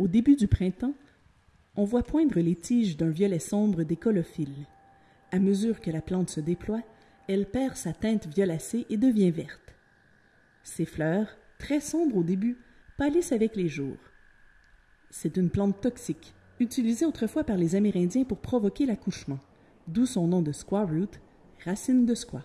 Au début du printemps, on voit poindre les tiges d'un violet sombre des colophiles. À mesure que la plante se déploie, elle perd sa teinte violacée et devient verte. Ses fleurs, très sombres au début, pâlissent avec les jours. C'est une plante toxique, utilisée autrefois par les Amérindiens pour provoquer l'accouchement, d'où son nom de squaw root, racine de squaw.